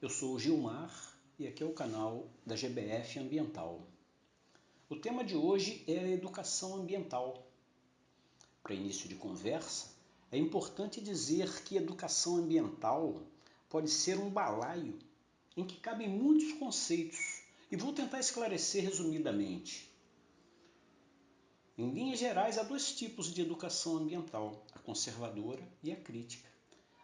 Eu sou o Gilmar e aqui é o canal da GBF Ambiental. O tema de hoje é a educação ambiental. Para início de conversa, é importante dizer que educação ambiental pode ser um balaio em que cabem muitos conceitos e vou tentar esclarecer resumidamente. Em linhas gerais, há dois tipos de educação ambiental, a conservadora e a crítica.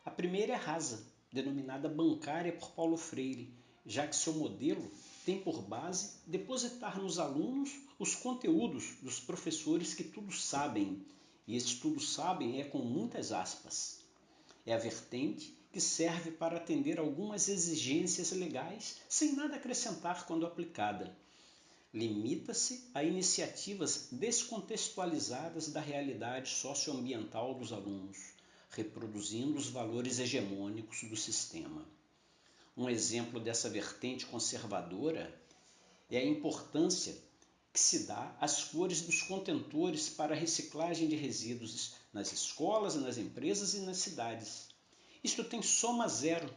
A primeira é rasa, denominada bancária por Paulo Freire, já que seu modelo tem por base depositar nos alunos os conteúdos dos professores que tudo sabem, e esse tudo sabem é com muitas aspas. É a vertente que serve para atender algumas exigências legais sem nada acrescentar quando aplicada. Limita-se a iniciativas descontextualizadas da realidade socioambiental dos alunos, reproduzindo os valores hegemônicos do sistema. Um exemplo dessa vertente conservadora é a importância que se dá às cores dos contentores para a reciclagem de resíduos nas escolas, nas empresas e nas cidades. Isto tem soma zero,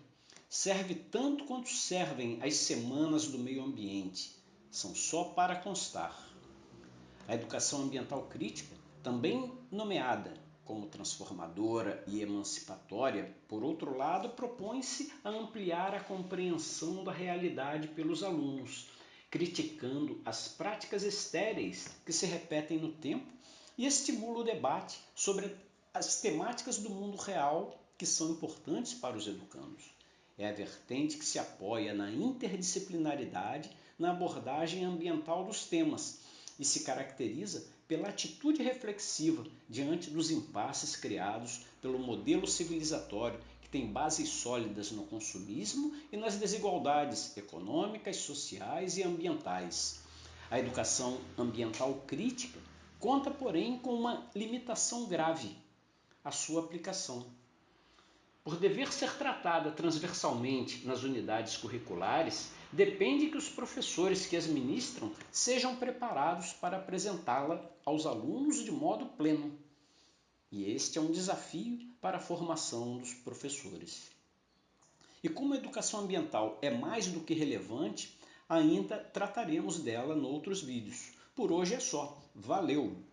serve tanto quanto servem as semanas do meio ambiente são só para constar. A educação ambiental crítica, também nomeada como transformadora e emancipatória, por outro lado, propõe-se a ampliar a compreensão da realidade pelos alunos, criticando as práticas estéreis que se repetem no tempo e estimula o debate sobre as temáticas do mundo real que são importantes para os educandos. É a vertente que se apoia na interdisciplinaridade na abordagem ambiental dos temas e se caracteriza pela atitude reflexiva diante dos impasses criados pelo modelo civilizatório que tem bases sólidas no consumismo e nas desigualdades econômicas, sociais e ambientais. A educação ambiental crítica conta, porém, com uma limitação grave: a sua aplicação. Por dever ser tratada transversalmente nas unidades curriculares, depende que os professores que as ministram sejam preparados para apresentá-la aos alunos de modo pleno. E este é um desafio para a formação dos professores. E como a educação ambiental é mais do que relevante, ainda trataremos dela noutros vídeos. Por hoje é só. Valeu!